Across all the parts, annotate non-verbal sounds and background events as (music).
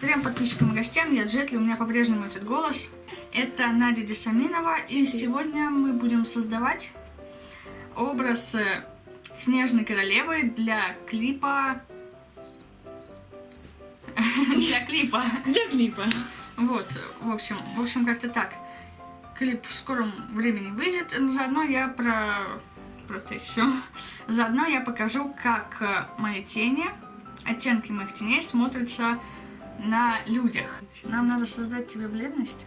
Трем подписчикам и гостям, я Джетли, у меня по-прежнему этот голос. Это Надя Десаминова, и сегодня мы будем создавать образ э, Снежной Королевы для клипа... (laughs) Для клипа. Для клипа. Вот, в общем, в общем, как-то так. Клип в скором времени выйдет. Заодно я про, про все. Заодно я покажу, как э, мои тени, оттенки моих теней смотрятся на людях. Нам надо создать тебе бледность.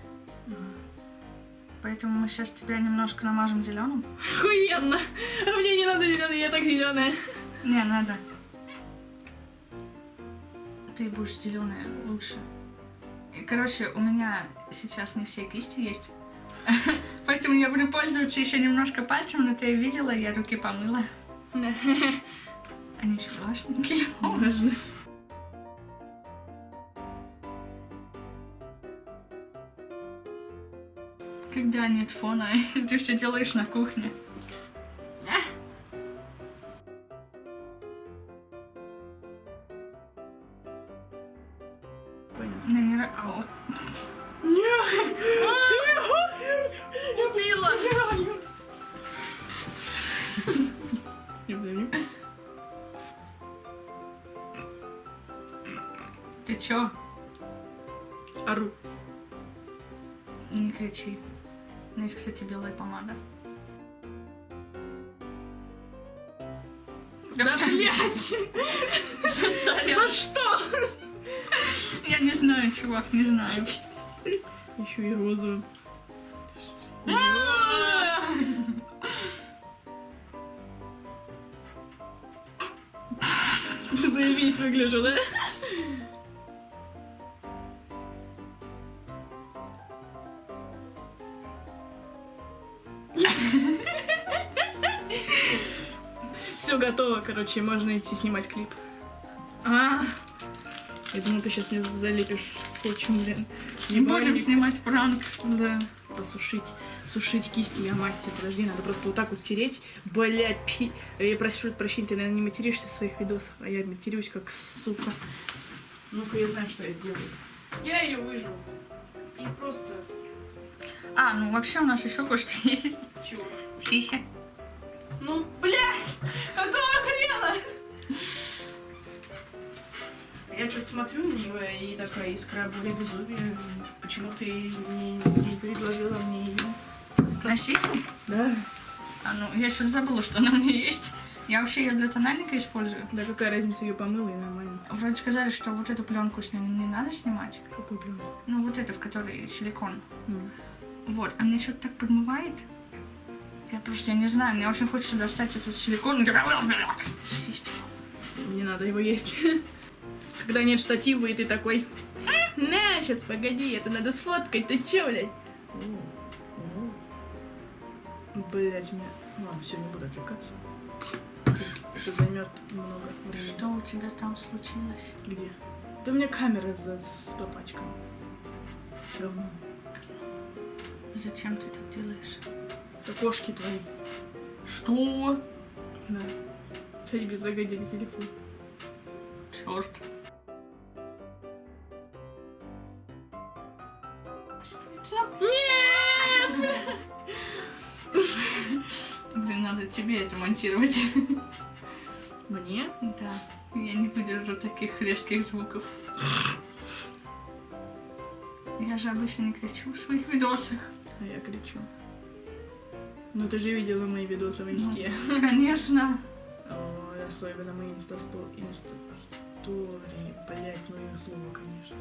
Поэтому мы сейчас тебя немножко намажем зеленым. Охуенно. А мне не надо зеленый, я так зеленая. Не, надо. Ты будешь зеленая лучше. И, короче, у меня сейчас не все кисти есть. (laughs) Поэтому я буду пользоваться еще немножко пальцем, но ты видела, я руки помыла. Да. (laughs) Они еще влажненькие. Можно. Когда нет фона, ты все делаешь на кухне. Заебись выгляжу, да? Все готово, короче, можно идти снимать клип. А, я думаю, ты сейчас мне залепишь скотчем, блин. Не будем снимать пранк. Да. Посушить, сушить кисти я мастер. Подожди, надо просто вот так вот тереть. Блять, пи... Я прошу прощения, ты, наверное, не материшься в своих видосах, а я матерюсь как сука. Ну-ка, я знаю, что я сделаю. Я ее выживу. И просто... А, ну вообще у нас еще кое-что (laughs) есть. Чего? Сися. Ну, блять! Какого хрена? Я что-то смотрю на нее и такая искра боли безумия. Почему ты не, не предложила мне ее? На сисю? Да. А, ну, я сейчас забыла, что она у меня есть. Я вообще ее для тональника использую. Да какая разница, ее помыла и нормально. Вроде сказали, что вот эту пленку с ней не надо снимать. Какой пленку? Ну, вот эту, в которой силикон. Ну. Вот, а мне что-то так подмывает. Я просто, я не знаю, мне очень хочется достать этот силикон и съесть его. Не надо его есть. (laughs) Когда нет штатива, и ты такой... На, сейчас, погоди, это надо сфоткать, ты чё, блядь? Блять, мне... Ладно, все, не буду отвлекаться. Это займет много времени. Что у тебя там случилось? Где? Да у меня камера за, с попачком. Равно. Зачем ты так делаешь? Это кошки твои. Что? Да. Тебе загодили телефон. Черт. Блин, надо тебе это монтировать. (laughs) Мне? Да. Я не выдержу таких резких звуков. Я же обычно не кричу в своих видосах. А я кричу. Ну ты же видела мои видосы в инсте. Конечно. (laughs) Ой, особенно мои Insta story. Insta story. Блять, мое слово, конечно.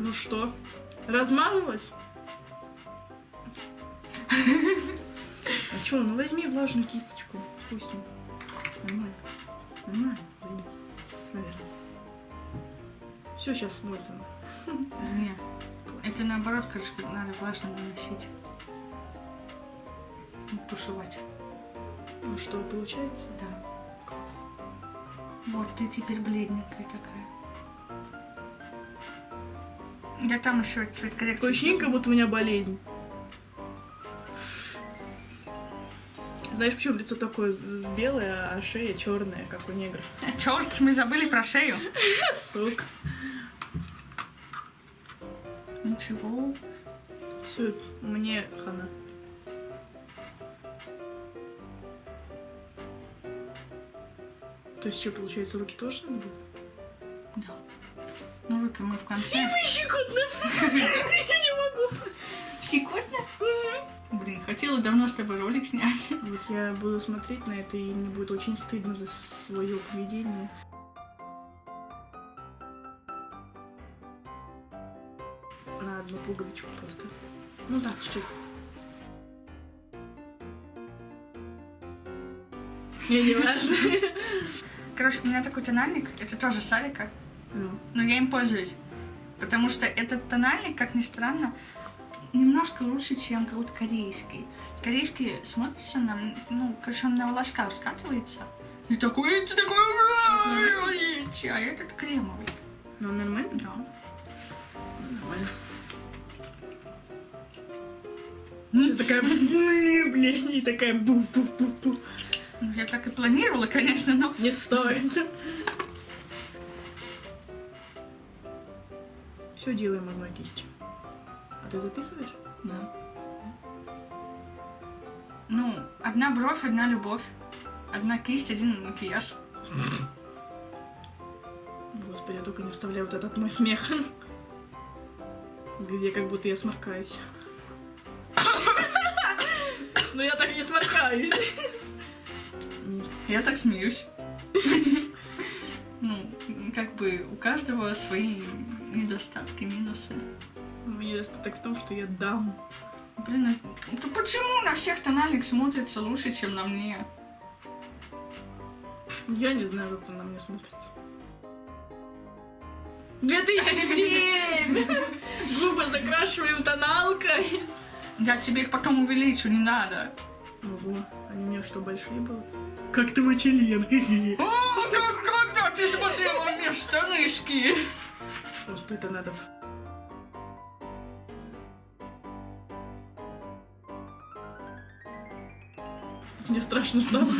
Ну что, размазалась? (laughs) Чё, ну возьми влажную кисточку. Не. Нормально. Нормально. Наверное. Все, сейчас смоется. Нет. Это наоборот, короче, надо влажно наносить. Тушевать. Ну что, получается? Да. Класс. Вот, ты теперь бледненькая такая. Я там еще цвет коррекции. Такое ощущение, как будто у меня болезнь. Знаешь, почему лицо такое белое, а шея черная, как у негров? (laughs) Черт, мы забыли про шею. Сука. Ничего. Все, мне хана. То есть что, получается, руки тоже надо будет? Да. Ну, руки мы в конце. Щекотно! (laughs) Я не могу! Секундно? Хотела давно с тобой ролик снять. Вот я буду смотреть на это, и мне будет очень стыдно за свое поведение. На одну пуговичку просто. Ну так, чуть-чуть. Мне не важно. (laughs) Короче, у меня такой тональник, это тоже Савика, Ну, но я им пользуюсь. Потому что этот тональник, как ни странно, немножко лучше, чем какой-то корейский. Корейский смотрится на, ну, короче, он на волосках скатывается. И такой, ты такой, а этот кремовый. ну нормально? Да. Нормально. Сейчас такая, блин, блин, и такая бу-бу-бу-бу. Ну, Я так и планировала, конечно, но... Не стоит. (laughs) Все делаем одной кистью. Ты записываешь? Да. Ну, одна бровь, одна любовь. Одна кисть, один макияж. Господи, я только не вставляю вот этот мой смех. Где как будто я сморкаюсь. Но я так не сморкаюсь. Я так смеюсь. Ну, как бы у каждого свои недостатки, минусы. Мой недостаток в том, что я дам. Блин, это почему на всех тональник смотрится лучше, чем на мне? Я не знаю, как он на мне смотрится. 2007! (laughs) Губы закрашиваем тоналкой. Я тебе их потом увеличу, не надо. Ого, они у меня что, большие будут? Как ты член. О, как, когда ты смотрела у меня штанышки? Вот это надо... Мне страшно стало.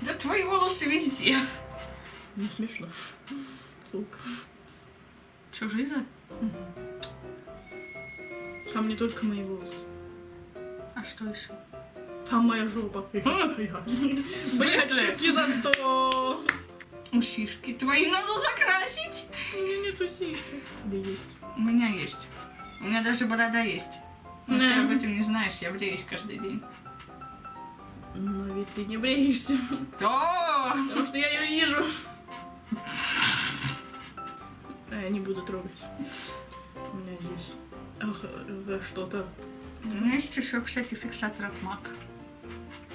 Да твои волосы везде. Не смешно. Сука. Че, жиза? Там не только мои волосы. А что еще? Там моя жопа. (laughs) Блять, шутки за сто. Усишки твои надо закрасить. У меня нет усишки. Да есть. У меня есть. У меня даже борода есть. Но ты об этом не знаешь, я бреюсь каждый день. Но ведь ты не бреешься. Да! Потому что я ее вижу. А я не буду трогать. У меня здесь что-то. У меня есть еще, кстати, фиксатор от MAC.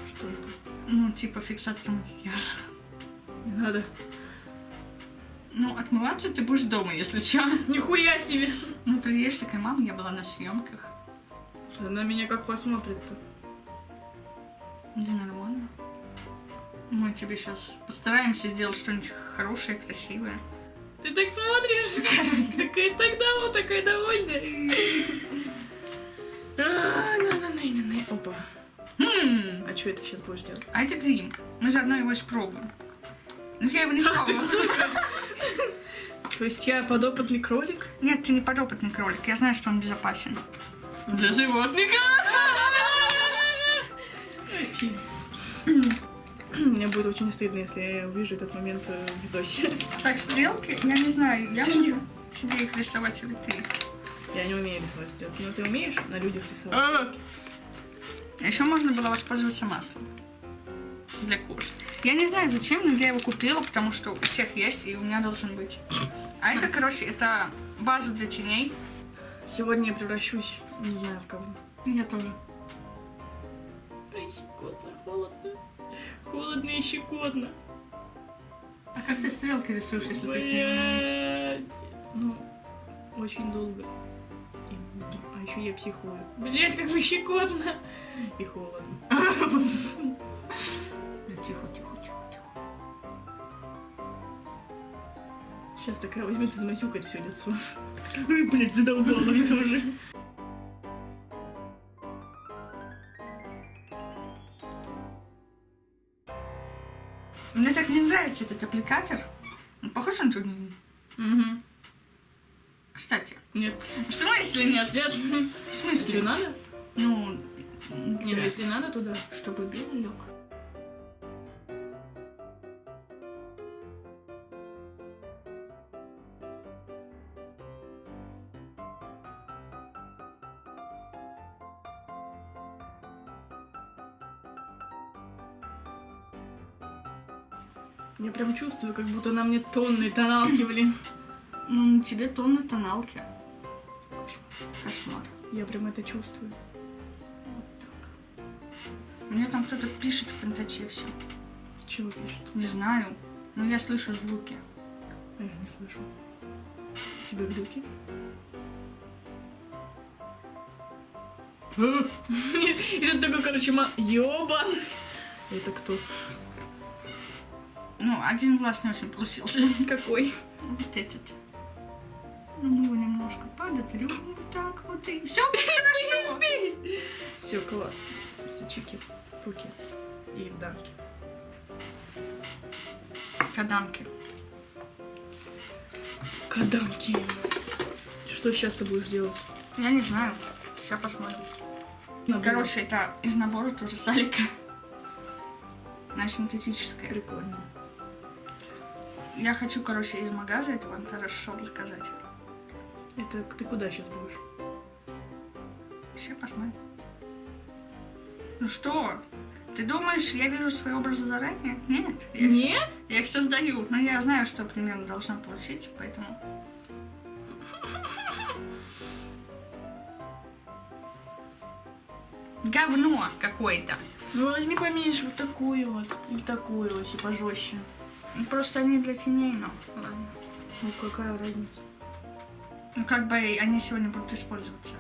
Что это? Ну, типа фиксатор макияжа. Не надо. Ну, отмываться ты будешь дома, если что. Нихуя себе! Ну, приедешь такая, мама, я была на съемках. Она меня как посмотрит-то. Да нормально. Мы тебе сейчас постараемся сделать что-нибудь хорошее, красивое. Ты так смотришь, какая тогда вот такая довольная. А. Опа. А что это сейчас будешь делать? а это крем. Мы заодно его испробуем. Ну, я его не пробовала. То есть я подопытный кролик? Нет, ты не подопытный кролик. Я знаю, что он безопасен. Для животных. (clears throat) Мне будет очень стыдно, если я увижу этот момент э, в видосе. (laughs) Так, стрелки, я не знаю, я могу тебе их рисовать или ты. Я не умею рисовать. Но ты умеешь на людях рисовать? А еще можно было воспользоваться маслом для кожи. Я не знаю зачем, но я его купила, потому что у всех есть, и у меня должен быть. А это, (laughs) короче, это база для теней. Сегодня я превращусь, не знаю в кого. Я тоже. Щекотно, холодно. Холодно и щекотно. А как ты стрелки рисуешь, если ты их не умеешь? Блядь. Ну, очень долго. И нудно. А еще я психую. Блять, как мне щекотно. И холодно. Тихо, тихо, тихо, тихо. Сейчас такая возьмет и замасюкает все лицо. Ой, блядь, задолбала меня уже. Нравится этот аппликатор. Он похож на джугни. Угу. Кстати, Нет. в смысле нет? Нет. В смысле? Тебе надо? Ну, Не, ну да. если надо, то да. чтобы белый лег. Прям чувствую, как будто на мне тонны тоналки, (clears throat) блин. Ну, на тебе тонны тоналки. Кошмар. Я прям это чувствую. Вот так. Мне там кто-то пишет в контаче все. Чего пишут? Не знаю. Но я слышу звуки. А я не слышу. У тебя глюки? (clears throat) (laughs) И тут такой, короче, ма... Ёбан! Это кто? Ну, один глаз не очень получился. (laughs) Какой? Вот этот. Ну, мы его немножко подотрем вот так вот и все хорошо. Все, класс. Сучики. Руки. И дамки. Кадамки. Кадамки. Что сейчас ты будешь делать? Я не знаю. Сейчас посмотрим. Надо Короче, это из набора тоже салика. Она синтетическая. Прикольно. Я хочу, короче, из магаза этого хорошо заказать. Это ты куда сейчас будешь? Сейчас посмотрим. Ну что? Ты думаешь, я вижу свои образы заранее? Нет. Я их- Нет? Я их создаю. Но я знаю, что примерно должна получить, поэтому... (laughs) Говно какое-то. Ну возьми поменьше вот такую вот. Или такую, если пожестче. Просто они для теней, но ладно. Ну какая разница? Ну как бы они сегодня будут использоваться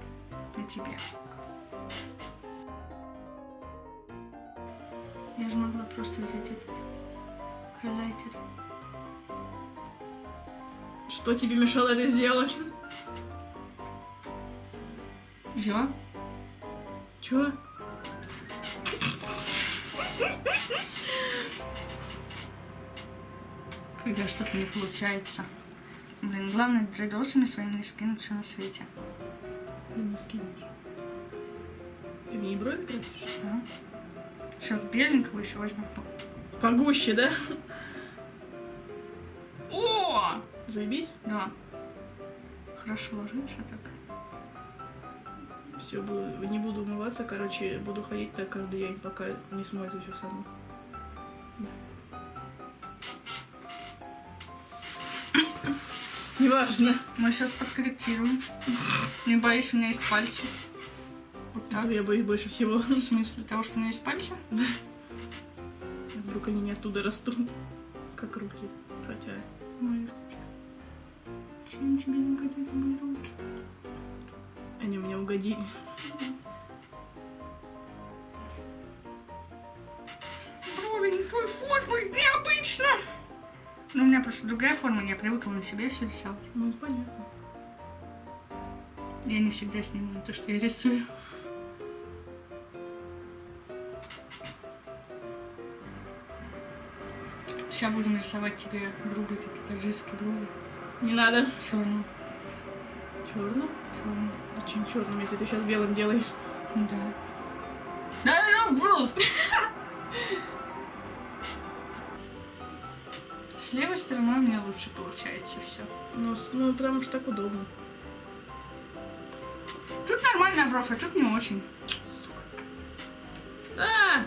на тебе. Я же могла просто взять этот хайлайтер. Что тебе мешало это сделать? Все? Чё? Когда что-то не получается. Блин, главное джейдосами своими не скинуть все на свете. Да не скинешь. Ты мне и брови красишь? Да? Сейчас беленького еще возьму. Погуще, да? О! Заебись. Да. Хорошо ложится так. Все, не буду умываться, короче, буду ходить так каждый день, пока не смоется все само. Неважно. Мы сейчас подкорректируем. Не боюсь, у меня есть пальцы. Вот так. Я боюсь больше всего. В смысле того, что у меня есть пальцы? Вдруг они не оттуда растут. Как руки. Хотя... Мои руки. Чем тебе не угодили мои руки? Они мне угодили. Брови не той формы, необычно. Но у меня просто другая форма, я привыкла на себе все рисовать. Ну, понятно. Я не всегда снимаю то, что я рисую. Сейчас будем рисовать тебе грубые такие таджикские брови. Не надо. Черным. Черным? Черным. Очень черным, если ты сейчас белым делаешь. Да. Да, да, да, (laughs) С левой стороной у меня лучше получается все. Ну, ну потому что так удобно. Тут нормальная бровь, а тут не очень. Сука. А!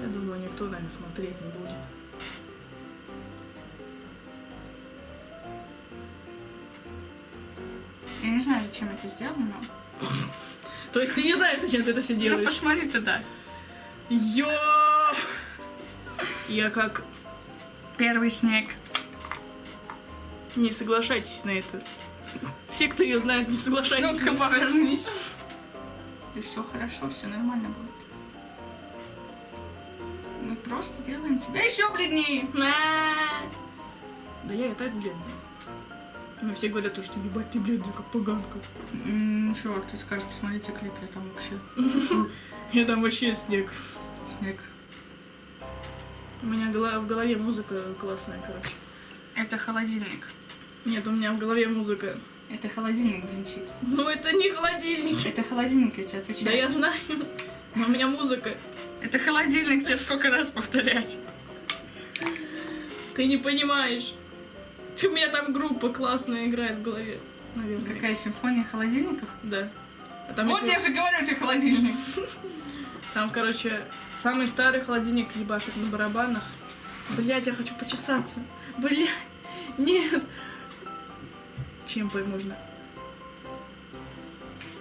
Я думаю, никто, наверное, смотреть не будет. Я не знаю, зачем это сделано, но... (coughs) То есть ты не знаешь, зачем ты это все Ну, делаешь? посмотри туда. Ё! Я как... Первый снег. Не соглашайтесь на это. Все, кто ее знает, не соглашайтесь. Ну-ка, повернись. И все хорошо, все нормально будет. Мы просто делаем тебя еще бледнее. Да я и так бледная. Но все говорят, то, что ебать ты бледная, как поганка. М, Чувак, ты скажешь, посмотрите клип, я там вообще (laughs) Я там вообще снег. снег. У меня в голове музыка классная, короче. Это холодильник. Нет, у меня в голове музыка. Это холодильник бренчит. Ну, это не холодильник. Это холодильник, я тебе Да отвечаю. я знаю. Но (laughs) у меня музыка. Это холодильник, тебе сколько раз повторять. Ты не понимаешь. У меня там группа классная играет в голове. Наверное. Какая симфония холодильников? Да. А там, вот еще- я же говорю, это холодильник. (laughs) там, короче, самый старый холодильник ебашит на барабанах. Блять, я хочу почесаться. Блять, нет. Чем по- можно?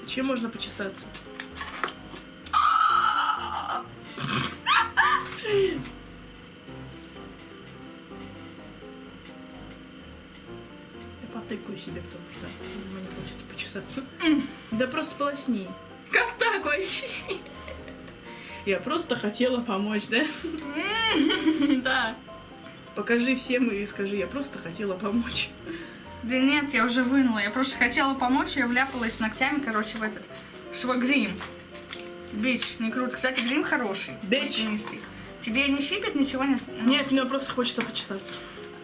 Чем можно почесаться? Я потыкаю себе, потому что мне хочется почесаться. Да просто полосни. Как так вообще? Я просто хотела помочь, да? Да. Покажи всем и скажи, я просто хотела помочь. Да нет, я уже вынула. Я просто хотела помочь, я вляпалась ногтями, короче, в этот свой грим. Бич, не круто. Кстати, грим хороший. Бич. Тебе не щипет, ничего нет? Ну, Нет, мне просто хочется почесаться.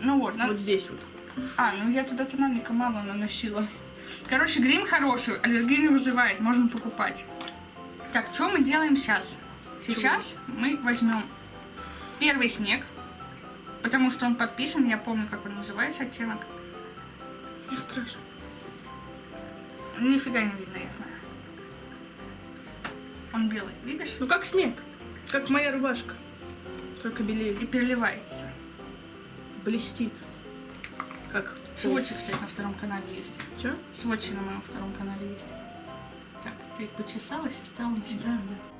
Ну вот, на- Вот здесь вот. А, ну я туда тональника мало наносила. Короче, грим хороший, аллергию не вызывает, можно покупать. Так, что мы делаем сейчас? Сейчас мы возьмем первый снег, потому что он подписан, я помню, как он называется, оттенок. Мне страшно. Нифига не видно, я знаю. Он белый, видишь? Ну как снег. Как моя рубашка. Только белее. И переливается. Блестит. Как Сводчи, кстати, на втором канале есть. Чё? Сводчи на моем втором канале есть. Так, ты почесалась и стала на себя. Да, да.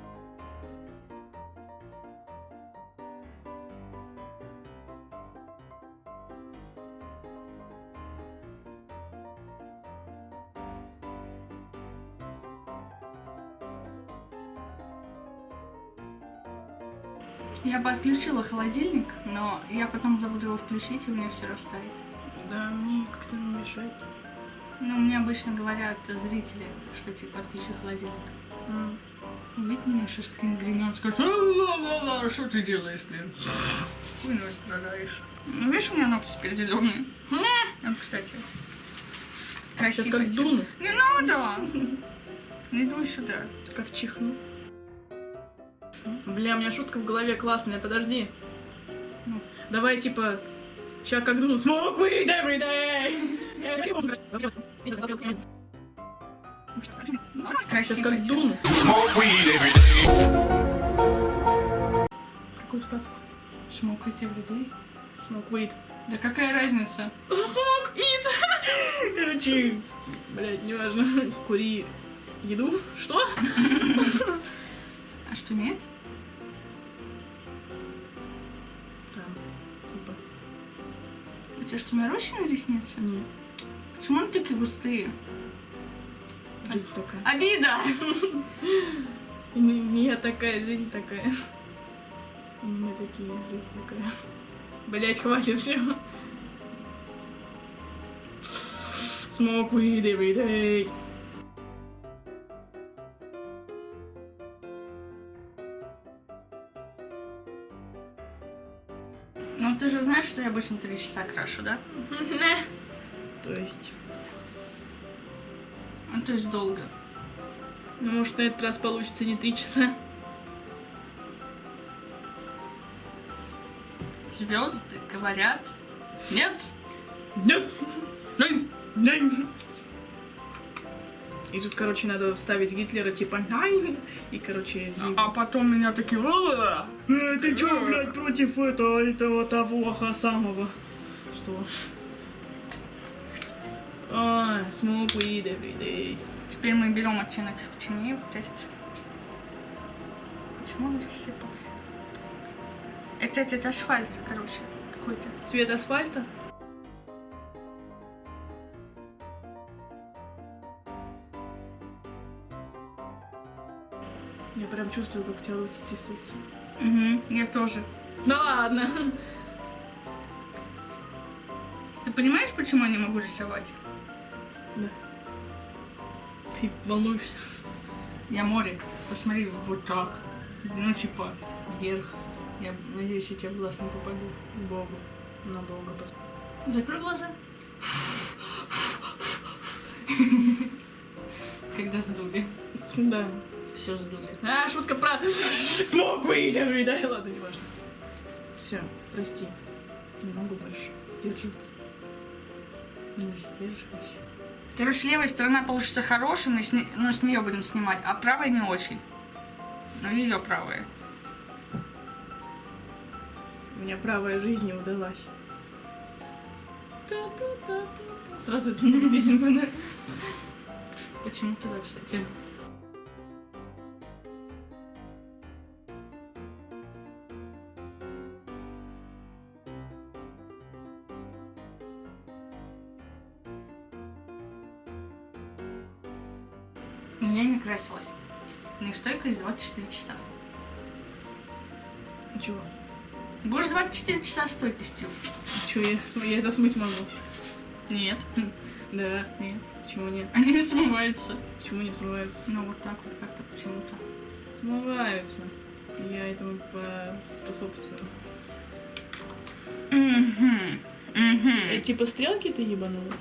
Я подключила холодильник, но я потом забуду его включить, и у меня все растает. Да, мне как-то не мешает. Ну, мне обычно говорят зрители, что типа отключи холодильник. М. Увидит меня сейчас каким-нибудь гремет, скажет, «А-а-а, что ты делаешь, блин? Хуйней страдаешь. Ну, видишь, у меня ногти теперь зеленые. Вот, кстати. Сейчас Красиво. как дуну. Не надо! Не дуй сюда. Как чихну. Бля, у меня шутка в голове классная, подожди. Ну. Давай, типа, ща как дуну. Smoke weed every day! Сейчас как дуну. Smoke weed every day. Какую ставку? Smoke weed. Да какая разница? Smoke eat! (laughs) Короче, блядь, неважно. Кури еду. Что? (laughs) А что, нет? Тебя что, нарощены ресницы? не, Почему они такие густые? жизнь такая. Обида! (laughs) Я такая, жизнь такая. Не такие, жизнь такая. Блять, хватит все. Smoke weed every day. Что я обычно три часа крашу, да? То есть, Ну, то есть долго. ну может на этот раз получится не три часа. Звезды говорят. Нет? Нет, Ну, нет. И тут, короче, надо вставить Гитлера типа «Найн», и, короче, а потом меня такие... «Э, «Э, ты чё, блядь, против этого, этого того самого? Что? А, smoke weed every day. Теперь мы берем оттенок темнее, вот этот. Почему он рассыпался? Это этот асфальт, короче, какой-то. Цвет асфальта? чувствую, как у тебя руки трясутся. Угу, я тоже. Да ладно. Ты понимаешь, почему я не могу рисовать? Да. Ты волнуешься. Я море. Посмотри, вот так. Ну, типа, вверх. Я надеюсь, я тебе в глаз не попаду. Богу. На Бога посмотри. Закрой глаза. (laughs) Когда задумки. Да. Все сдули. А, шутка про smoke weed every day. Ладно, не важно. Все, прости. Не могу больше сдерживаться. Не сдерживайся. Короче, левая сторона получится хорошей, но с, не- но с нее будем снимать, а правая не очень. Ну, ее правая. У меня правая жизнь не удалась. Сразу песенка, (laughs) да? Почему туда, кстати? Стойкость 24 часа. Чего? Будешь 24 часа стойкостью? Чего я, я это смыть могу? Нет. Да, нет. Почему нет? Они не смываются. Почему не смываются? Ну, вот так вот как-то почему-то. Смываются. Я этому поспособствую. Угу. Э, Угу. типа стрелки ты ебанула?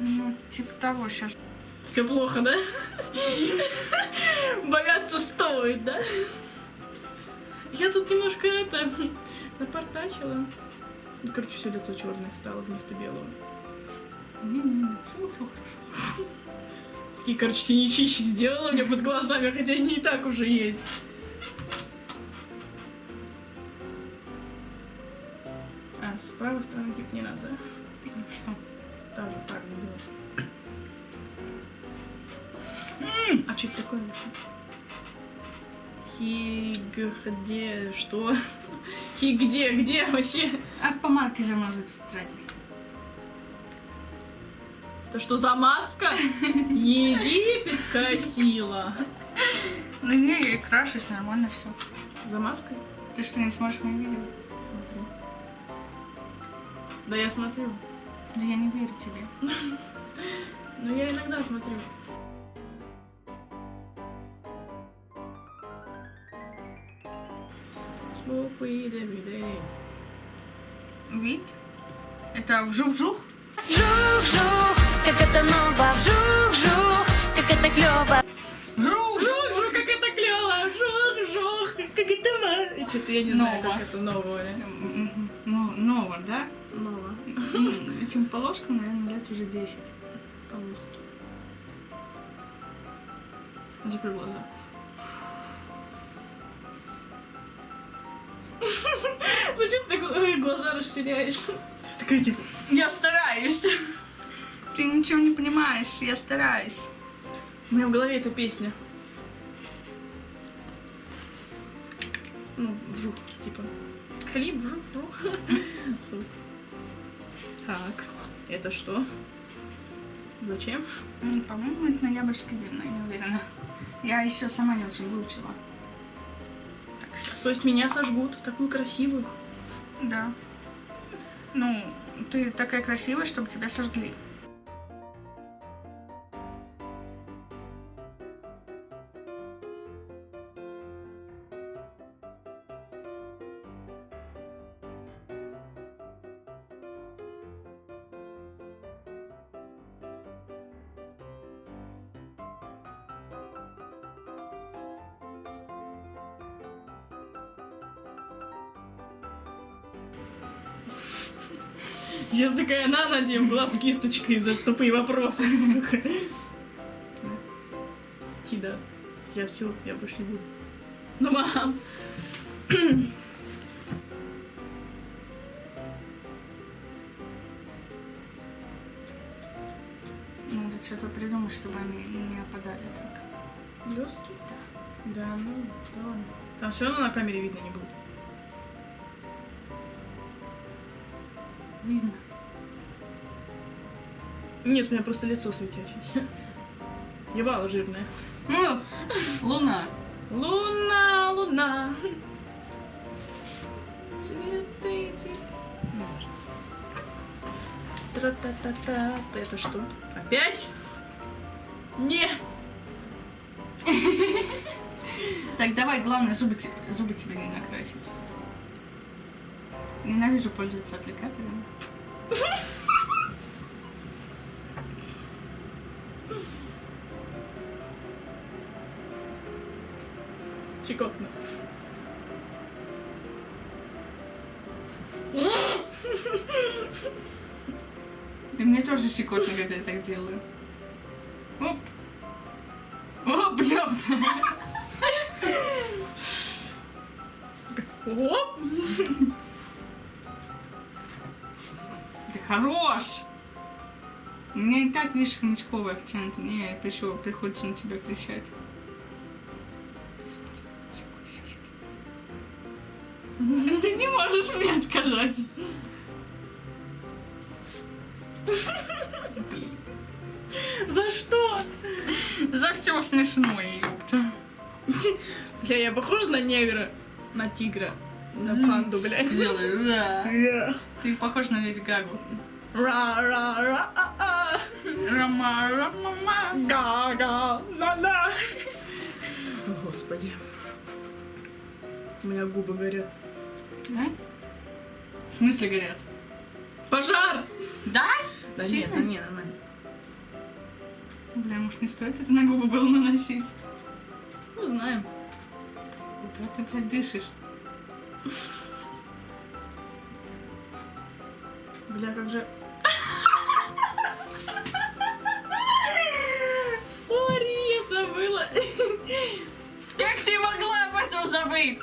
Ну, типа того сейчас. Все плохо, да? Бояться стоит, да? Я тут немножко это напортачила. Ну, Короче, все лицо черное стало вместо белого. Все, все хорошо. Такие, короче, синячищи сделала меня под глазами, хотя они и так уже есть. А, с правой стороны типа не надо. Что? Так же, так делать. А что это такое? Хи... где... что? (laughs) Хи... где? Где вообще? А помарки замазывают в тетради. Это что за маска? (laughs) Египетская сила. Ну не, я крашусь, нормально все. За маской? Ты что, не смотришь мои видео? Смотрю. Да я смотрю. Да я не верю тебе. (laughs) Но я иногда смотрю. Smoke weed every day. Вид? Это вжух-вжух? Жух-жух, как это ново, вжух-жух, как это клёво. Вжух! Жух, жух, как это клево! Жух, жух, как это ма... Что-то я не знаю, Ново. как это новое. М, Ну, ново, да? Ново. Этим полоскам, наверное, лет уже 10. Полоски. Закрой глаза. Ты гл- глаза расширяешь? Такая типа... Я стараюсь. Ты ничего не понимаешь, я стараюсь. У меня в голове эта песня. Ну, вжух, типа. Хлеб, вжух, вжух. Так, это что? Зачем? По-моему, это ноябрьский день, но я не уверена. Я еще сама не очень выучила. Так. То есть меня сожгут, такую красивую. Да. Ну, ты такая красивая, чтобы тебя сожгли. Такая на надеем глаз кисточкой за тупые вопросы, сука. Кида. Я все, я больше не буду. Ну, мам. Надо что-то придумать, чтобы они не опадали так. Блестки? Да. Да, ну, ладно. Там все равно на камере видно не будет. Видно. Нет, у меня просто лицо светящееся. Ебало жирное. Ну, луна. Луна, луна. Цветы, цветы. Ну, важно. Тра-та-та-та. Это что? Опять? Не. Так, давай, главное, зубы, зубы тебе не накрасить. Ненавижу пользоваться аппликатором. Щекотно, когда я так делаю. Оп. О, бля. Оп! Ты хорош. У меня и так, видишь, хомячковый акцент. Мне пришло, приходится на тебя кричать. Ты не можешь мне отказать. За что? За все смешное, ёпта. Бля, я похожа на негра? На тигра? На панду, блядь. Ра, Ты похож на Леди Гагу. ра, ра, а, а. Рама, рама, Га-га, ла-ла. О, Господи. У меня губы горят. Да? В смысле горят? Пожар! Да? Да Сильно? нет, да нет, нормально. Бля, может не стоит это на губы было наносить? Ну, знаем. Куда ты, блядь, дышишь? Бля, как же... Сори, я забыла. Как ты могла об этом забыть?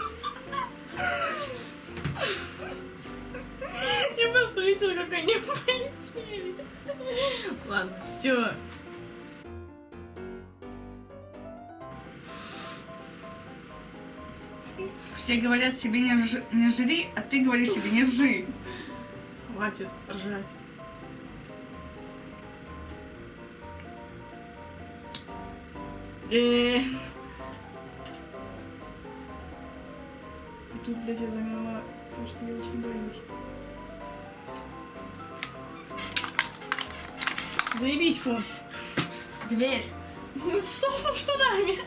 Я просто видела, как они (laughs) полетели. Ладно, все. Все говорят себе не, рж- не жри, а ты говоришь себе не ржи. Хватит ржать. Э. И тут, блядь, я замерла, потому что я очень боюсь. Заебись, фон. Дверь. Что с штанами?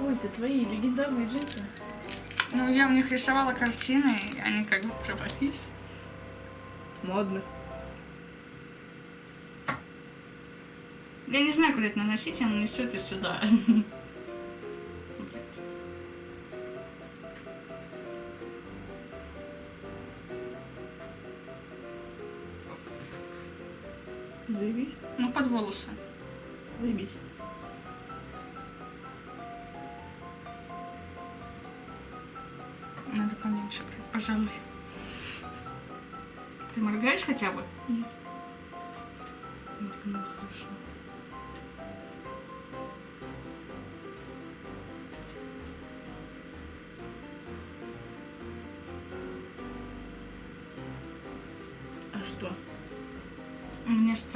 Ой, это твои легендарные джинсы. Ну, я в них рисовала картины, и они как бы провалились. Модно. Я не знаю, куда это наносить, оно несет и сюда. Волосы. Заебись. Надо поменьше, пожалуй. Ты моргаешь хотя бы? Нет.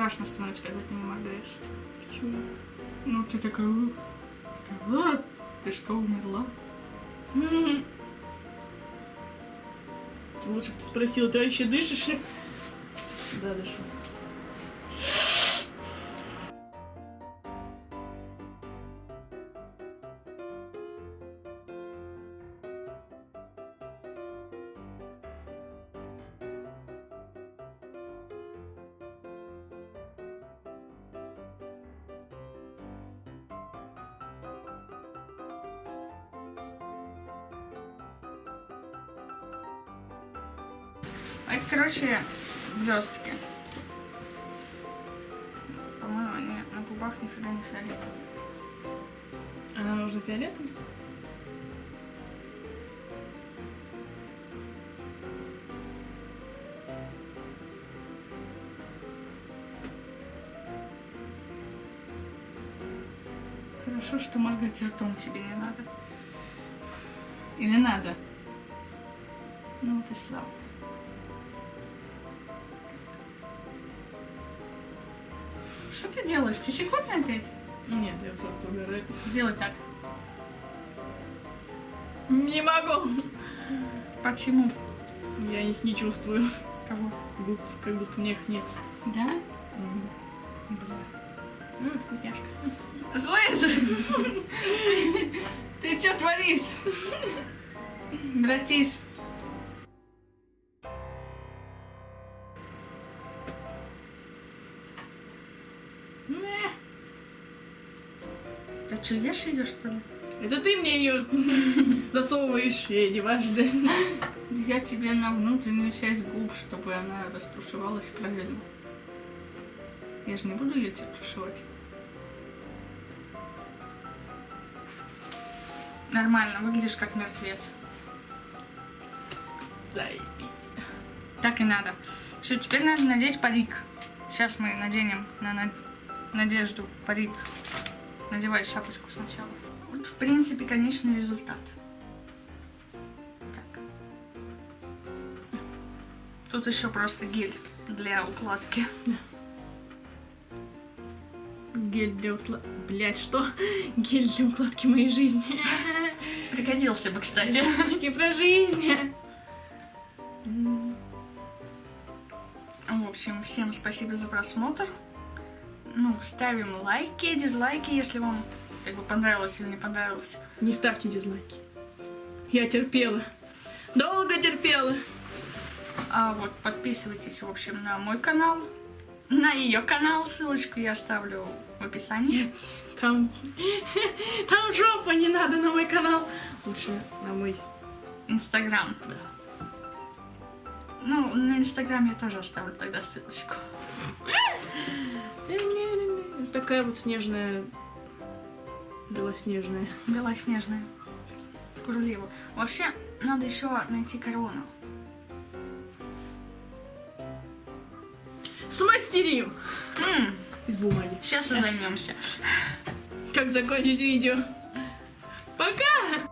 Страшно становится, когда ты не моргаешь. Почему? Ну, ты такая... Такая, «А, Ты что, умерла? Лучше бы ты спросила, ты вообще дышишь? Да, дышу. Хорошо, что моргать ртом тебе не надо. Или надо? Ну вот и слава. Что ты делаешь? Ты щекотно опять? Нет, я просто угораю. Сделай так. Не могу. Почему? Я их не чувствую. Кого? Губ, как будто у них нет. Да? Мгм. Ты что творишь? Братиш. Ты что, ешь ее, что ли? Это ты мне ее засовываешь, я не важно. Я тебе на внутреннюю часть губ, чтобы она растушевалась правильно. Я же не буду ее тушевать. Нормально, выглядишь как мертвец. Заебись. Так и надо. Все, теперь надо надеть парик. Сейчас мы наденем на, на- Надежду парик. Надевай шапочку сначала. Вот, в принципе, конечный результат. Так. Тут еще просто гель для укладки. Гель для укладки. Блять, что? (laughs) Гель для укладки моей жизни. (laughs) Пригодился бы, кстати. Девочки про жизнь. В общем, всем спасибо за просмотр. Ну, ставим лайки, дизлайки, если вам как бы понравилось или не понравилось. Не ставьте дизлайки. Я терпела. Долго терпела. А вот подписывайтесь, в общем, на мой канал, на ее канал, ссылочку я оставлю в описании. Нет, там... (laughs) Там жопа не надо на мой канал. Лучше на мой... Инстаграм. Да. Ну, на Инстаграм я тоже оставлю тогда ссылочку. Такая вот снежная... Белоснежная. Белоснежная. Королева. Вообще, надо еще найти корону. Смастерим! М, Из бумаги. сейчас и займемся. Как закончить видео. Пока!